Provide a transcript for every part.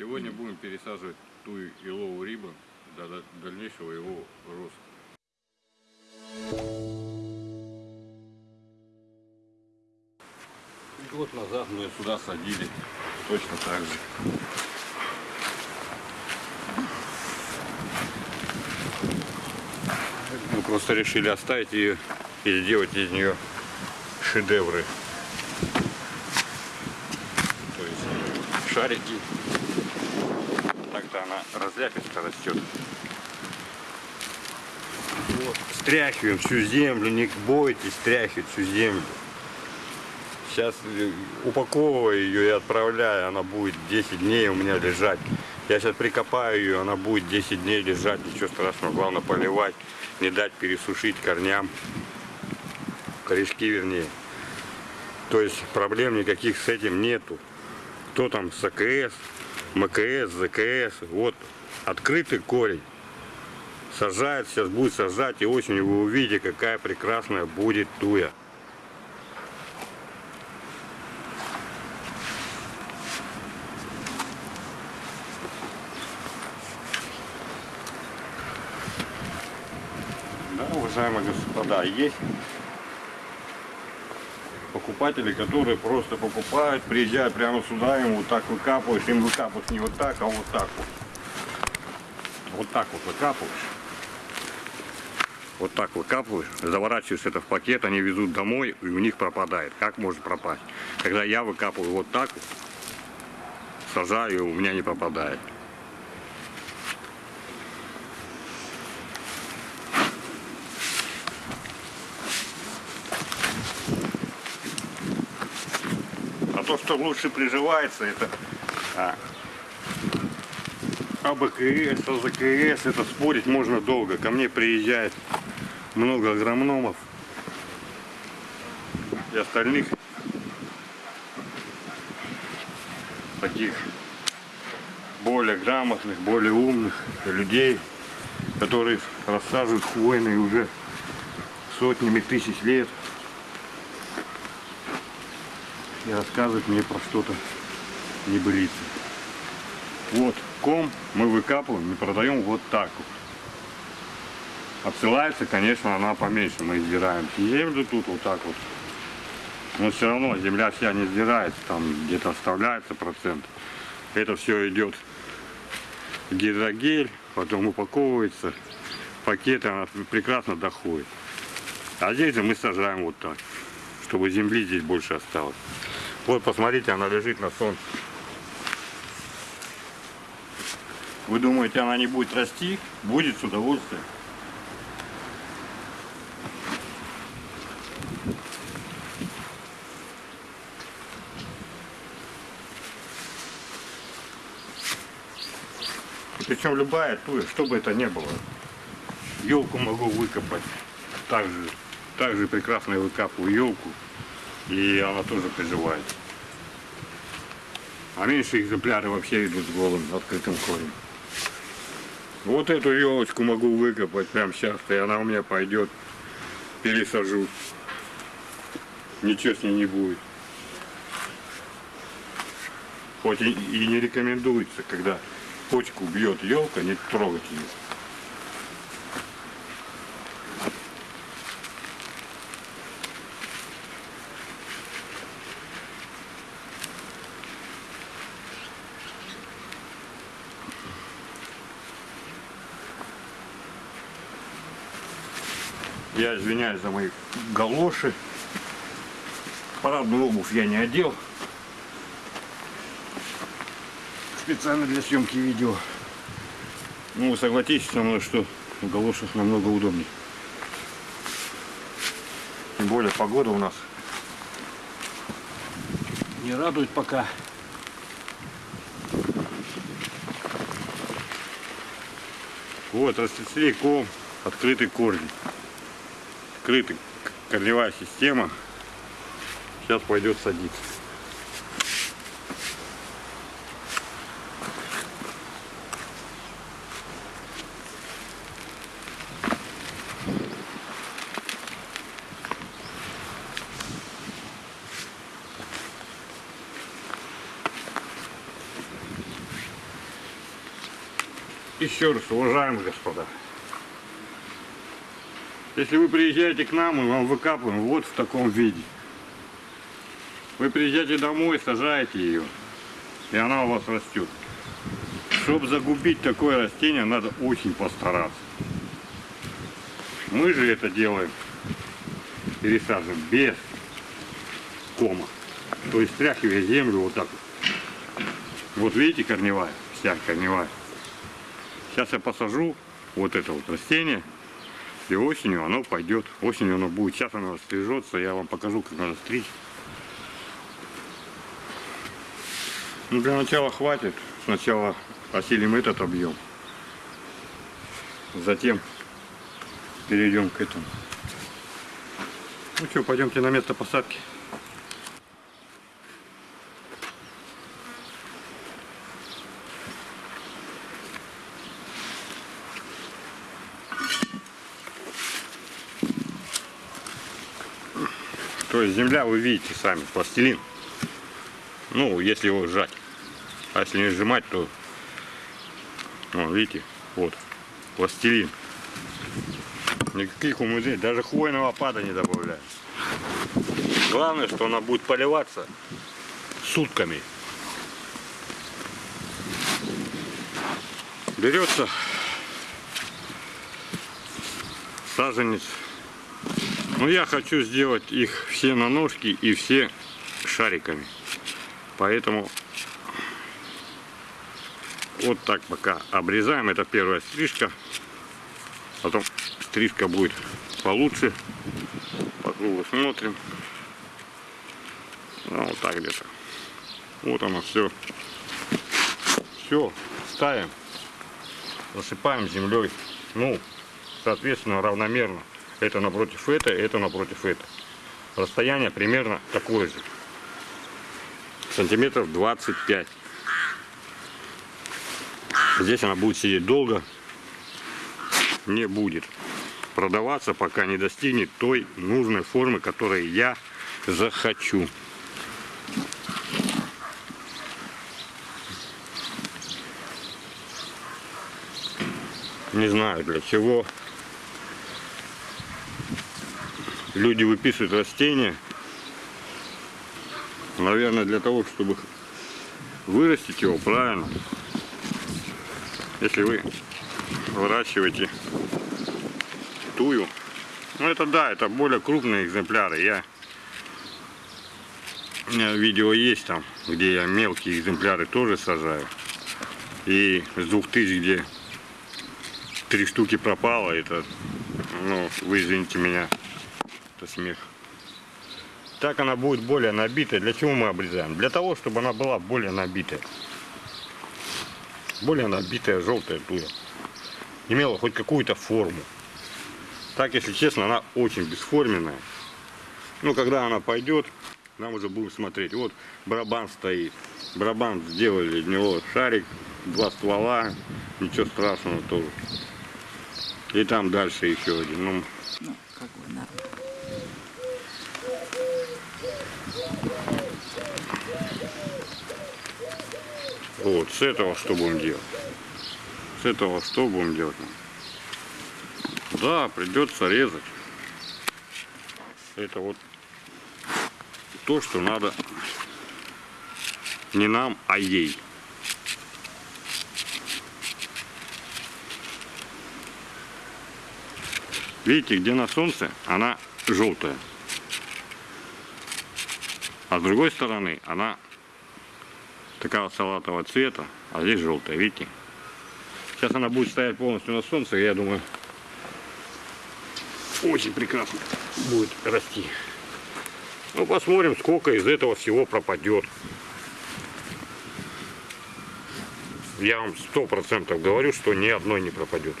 Сегодня будем пересаживать ту еловую рибу до дальнейшего его роста. Год назад мы сюда садили точно так же. Мы просто решили оставить ее и сделать из нее шедевры. То есть шарики. Так-то она разляписто растет. Вот. Стряхиваем всю землю, не бойтесь стряхивать всю землю. Сейчас упаковываю ее и отправляю, она будет 10 дней у меня лежать. Я сейчас прикопаю ее, она будет 10 дней лежать, ничего страшного, главное поливать, не дать пересушить корням, корешки вернее. То есть проблем никаких с этим нету. Кто там с АКС, МКС, ЗКС, вот открытый корень. Сажает, сейчас будет сажать, и осенью вы увидите, какая прекрасная будет туя. Да, уважаемые господа, есть покупатели, которые просто покупают, приезжают прямо сюда, им вот так выкапываешь, им выкапываешь не вот так, а вот так вот. Вот так вот выкапываешь. Вот так выкапываешь, заворачиваешь это в пакет, они везут домой, и у них пропадает. Как может пропасть? Когда я выкапываю вот так сажаю, у меня не пропадает. Что лучше приживается, это а, АБКС, АЗКС, это спорить можно долго. Ко мне приезжает много агрономов и остальных таких более грамотных, более умных людей, которые рассаживают хвойные уже сотнями тысяч лет и рассказывают мне про что-то небылице. Вот ком мы выкапываем и продаем вот так вот. Отсылается, конечно, она поменьше. Мы сдираем землю тут вот так вот. Но все равно земля вся не сдирается, там где-то оставляется процент. Это все идет гидрогель, потом упаковывается, пакеты, она прекрасно доходит. А здесь же мы сажаем вот так, чтобы земли здесь больше осталось. Вот посмотрите, она лежит на солнце. Вы думаете, она не будет расти? Будет с удовольствием. Причем любая туя, что бы это ни было. Елку могу выкопать. Также, также прекрасно я выкапываю елку. И она тоже приживает. А меньше экземпляры вообще идут с голым открытым корнем. Вот эту елочку могу выкопать прямо сейчас, и она у меня пойдет. Пересажу. Ничего с ней не будет. Хоть и, и не рекомендуется, когда почку бьет елка, не трогать ее. Я извиняюсь за мои галоши. Парадную обувь я не одел. Специально для съемки видео. Ну, вы согласитесь со мной, что в галошах намного удобнее. Тем более погода у нас не радует пока. Вот, расцвели ком, открытый корень открытый, корневая система. Сейчас пойдет садиться. еще раз, уважаемые господа, если вы приезжаете к нам, мы вам выкапываем вот в таком виде. Вы приезжаете домой, сажаете ее, и она у вас растет. Чтобы загубить такое растение, надо очень постараться. Мы же это делаем, пересаживаем без кома. То есть стряхивая землю вот так вот. Вот видите корневая, вся корневая. Сейчас я посажу вот это вот растение. И осенью оно пойдет. Осенью оно будет. Сейчас оно стрижется. Я вам покажу, как надо стричь. Ну, для начала хватит. Сначала осилим этот объем. Затем перейдем к этому. Ну что, пойдемте на место посадки. То есть земля, вы видите сами, пластилин. Ну, если его сжать. А если не сжимать, то, ну, видите, вот, пластилин. Никаких умыжений, даже хвойного опада не добавляют. Главное, что она будет поливаться сутками. Берется саженец но я хочу сделать их все на ножки и все шариками. Поэтому вот так пока обрезаем. Это первая стрижка. Потом стрижка будет получше. По кругу смотрим. Ну, вот так где-то. Вот оно все. Все, ставим. Засыпаем землей. Ну, соответственно, равномерно. Это напротив это, это напротив это. Расстояние примерно такое же. Сантиметров 25. Здесь она будет сидеть долго. Не будет продаваться, пока не достигнет той нужной формы, которой я захочу. Не знаю для чего люди выписывают растения, наверное, для того, чтобы вырастить его правильно. Если вы выращиваете тую, ну это да, это более крупные экземпляры. Я у меня видео есть там, где я мелкие экземпляры тоже сажаю. И с двух тысяч, где три штуки пропало, это, ну, вы извините меня, это смех. Так она будет более набитая. Для чего мы обрезаем? Для того, чтобы она была более набитая. Более набитая желтая туя. Имела хоть какую-то форму. Так, если честно, она очень бесформенная. Ну, когда она пойдет, нам уже будем смотреть. Вот барабан стоит. Барабан сделали, в него шарик, два ствола. Ничего страшного тоже. И там дальше еще один. Ну, Ну, как бы нормально. Вот, с этого что будем делать? С этого что будем делать? Да, придется резать. Это вот то, что надо не нам, а ей. Видите, где на солнце, она желтая. А с другой стороны, она такого салатового цвета, а здесь желтая, видите? Сейчас она будет стоять полностью на солнце, я думаю, очень прекрасно будет расти. Ну, посмотрим, сколько из этого всего пропадет. Я вам сто процентов говорю, что ни одной не пропадет.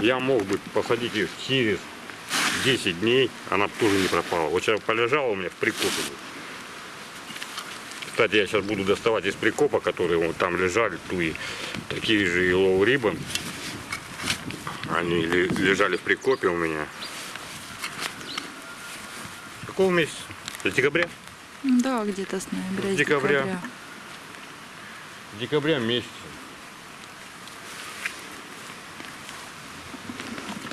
Я мог бы посадить ее через 10 дней, она тоже не пропала. Вот сейчас полежала у меня в прикопе. Кстати, я сейчас буду доставать из прикопа, которые вот там лежали, туи, такие же Yellow Ribbon. Они ле- лежали в прикопе у меня. Какого месяца? С декабря? Да, где-то с ноября, С декабря. декабря. декабря месяца.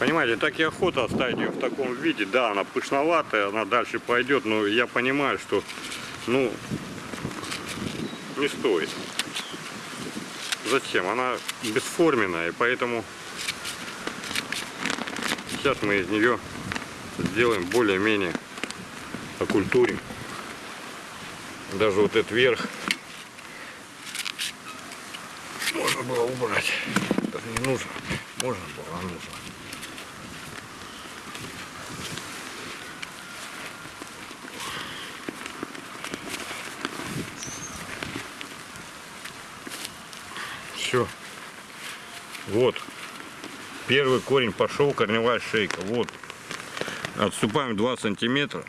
Понимаете, так и охота оставить ее в таком виде. Да, она пышноватая, она дальше пойдет, но я понимаю, что, ну, не стоит. Зачем? Она бесформенная, и поэтому сейчас мы из нее сделаем более-менее окультурим. Даже вот этот верх можно было убрать. Даже не нужно. Можно было, а нужно. Все. Вот. Первый корень пошел, корневая шейка. Вот. Отступаем 2 сантиметра.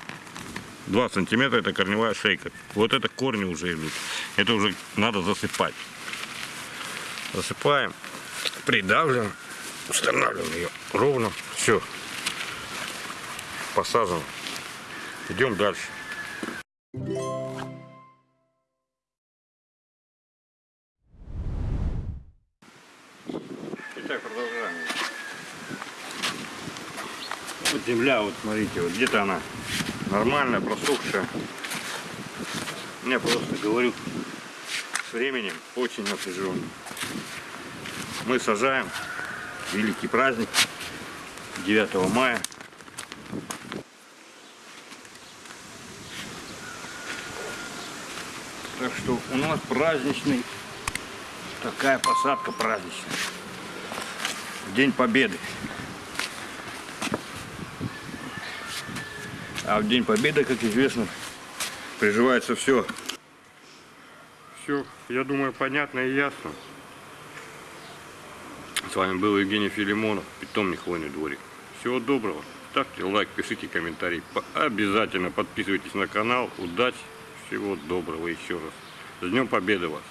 2 сантиметра это корневая шейка. Вот это корни уже идут. Это уже надо засыпать. Засыпаем, придавливаем, устанавливаем ее ровно. Все. Посажено. Идем дальше. Вот смотрите, вот где-то она нормальная, просохшая. Я просто говорю, с временем очень напряженный. Мы сажаем великий праздник 9 мая. Так что у нас праздничный, такая посадка праздничная. День Победы. А в День Победы, как известно, приживается все. Все, я думаю, понятно и ясно. С вами был Евгений Филимонов, питомник Хвойный дворик. Всего доброго. Ставьте лайк, пишите комментарий. По- Обязательно подписывайтесь на канал. Удачи, всего доброго еще раз. С Днем Победы вас!